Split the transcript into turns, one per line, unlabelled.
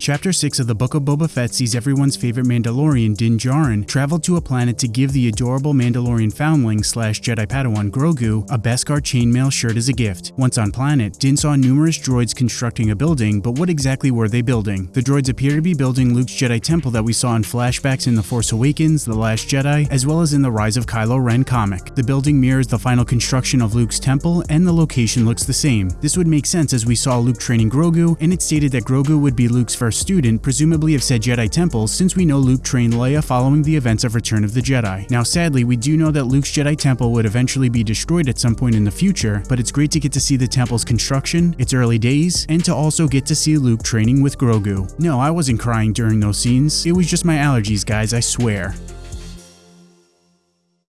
Chapter 6 of the Book of Boba Fett sees everyone's favorite Mandalorian, Din Djarin, travel to a planet to give the adorable Mandalorian foundling slash Jedi Padawan Grogu a Beskar chainmail shirt as a gift. Once on planet, Din saw numerous droids constructing a building, but what exactly were they building? The droids appear to be building Luke's Jedi Temple that we saw in flashbacks in The Force Awakens, The Last Jedi, as well as in the Rise of Kylo Ren comic. The building mirrors the final construction of Luke's temple, and the location looks the same. This would make sense as we saw Luke training Grogu, and it stated that Grogu would be Luke's first student, presumably of said Jedi Temple, since we know Luke trained Leia following the events of Return of the Jedi. Now sadly, we do know that Luke's Jedi Temple would eventually be destroyed at some point in the future, but it's great to get to see the temple's construction, its early days, and to also get to see Luke training with Grogu. No, I wasn't crying during those scenes, it was just my allergies guys, I swear.